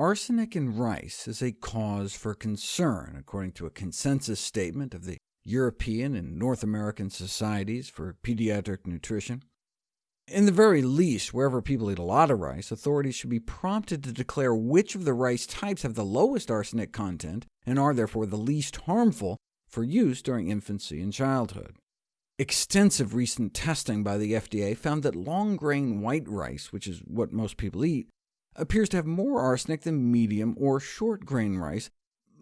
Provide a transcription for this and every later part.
arsenic in rice is a cause for concern, according to a consensus statement of the European and North American Societies for Pediatric Nutrition. In the very least, wherever people eat a lot of rice, authorities should be prompted to declare which of the rice types have the lowest arsenic content, and are therefore the least harmful, for use during infancy and childhood. Extensive recent testing by the FDA found that long-grain white rice, which is what most people eat, appears to have more arsenic than medium or short-grain rice,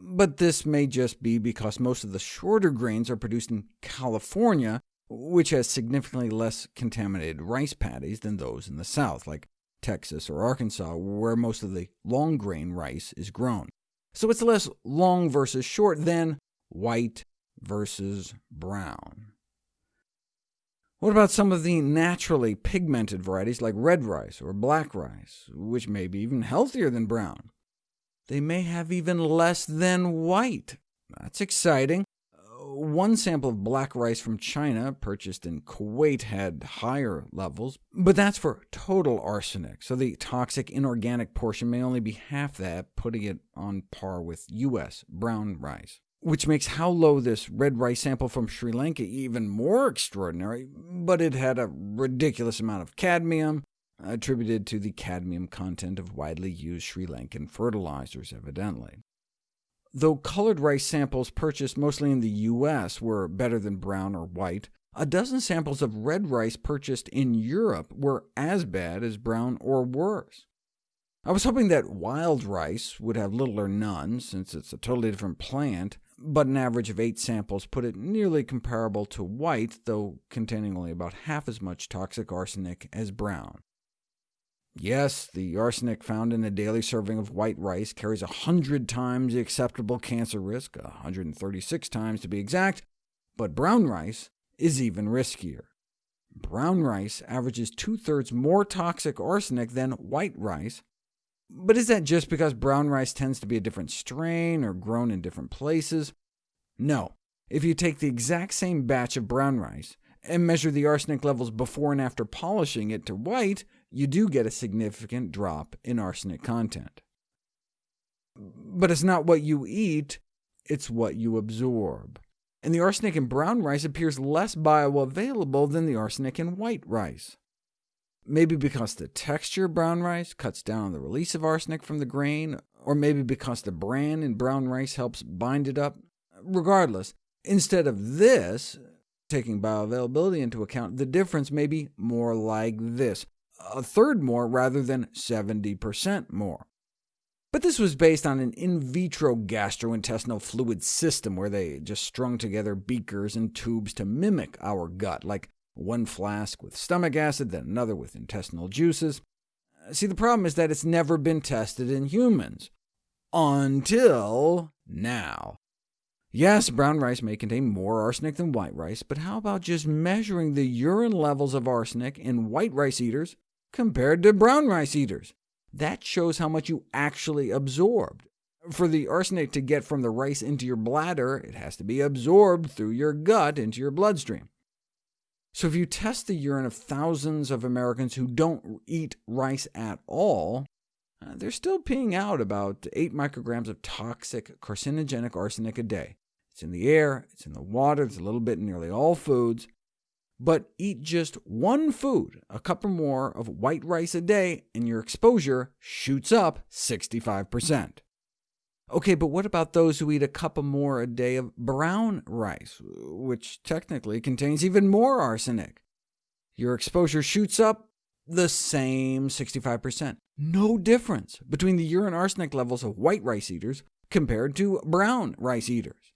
but this may just be because most of the shorter grains are produced in California, which has significantly less contaminated rice paddies than those in the South, like Texas or Arkansas, where most of the long-grain rice is grown. So it's less long versus short than white versus brown. What about some of the naturally pigmented varieties like red rice or black rice, which may be even healthier than brown? They may have even less than white. That's exciting. Uh, one sample of black rice from China, purchased in Kuwait, had higher levels, but that's for total arsenic, so the toxic inorganic portion may only be half that, putting it on par with U.S. brown rice which makes how low this red rice sample from Sri Lanka even more extraordinary, but it had a ridiculous amount of cadmium, attributed to the cadmium content of widely used Sri Lankan fertilizers, evidently. Though colored rice samples purchased mostly in the U.S. were better than brown or white, a dozen samples of red rice purchased in Europe were as bad as brown or worse. I was hoping that wild rice would have little or none, since it's a totally different plant, but an average of eight samples put it nearly comparable to white, though containing only about half as much toxic arsenic as brown. Yes, the arsenic found in a daily serving of white rice carries 100 times the acceptable cancer risk, 136 times to be exact, but brown rice is even riskier. Brown rice averages two-thirds more toxic arsenic than white rice, but is that just because brown rice tends to be a different strain or grown in different places? No. If you take the exact same batch of brown rice and measure the arsenic levels before and after polishing it to white, you do get a significant drop in arsenic content. But it's not what you eat, it's what you absorb. And the arsenic in brown rice appears less bioavailable than the arsenic in white rice. Maybe because the texture of brown rice cuts down on the release of arsenic from the grain, or maybe because the bran in brown rice helps bind it up. Regardless, instead of this, taking bioavailability into account, the difference may be more like this, a third more rather than 70% more. But this was based on an in vitro gastrointestinal fluid system, where they just strung together beakers and tubes to mimic our gut, like one flask with stomach acid, then another with intestinal juices. Uh, see, the problem is that it's never been tested in humans. Until now. Yes, brown rice may contain more arsenic than white rice, but how about just measuring the urine levels of arsenic in white rice eaters compared to brown rice eaters? That shows how much you actually absorbed. For the arsenic to get from the rice into your bladder, it has to be absorbed through your gut into your bloodstream. So if you test the urine of thousands of Americans who don't eat rice at all, uh, they're still peeing out about 8 micrograms of toxic carcinogenic arsenic a day. It's in the air, it's in the water, it's a little bit in nearly all foods. But eat just one food, a cup or more of white rice a day, and your exposure shoots up 65%. OK, but what about those who eat a cup or more a day of brown rice, which technically contains even more arsenic? Your exposure shoots up the same 65%. No difference between the urine arsenic levels of white rice eaters compared to brown rice eaters.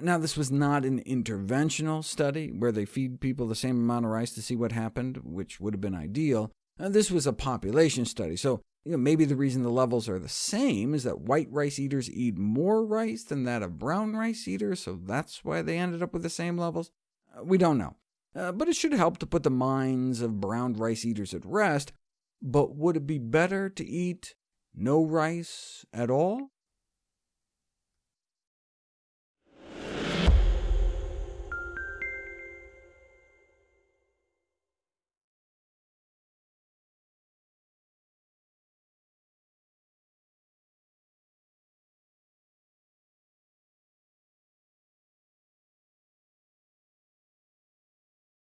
Now, this was not an interventional study, where they feed people the same amount of rice to see what happened, which would have been ideal. This was a population study, so you know, maybe the reason the levels are the same is that white rice eaters eat more rice than that of brown rice eaters, so that's why they ended up with the same levels? Uh, we don't know. Uh, but it should help to put the minds of brown rice eaters at rest. But would it be better to eat no rice at all?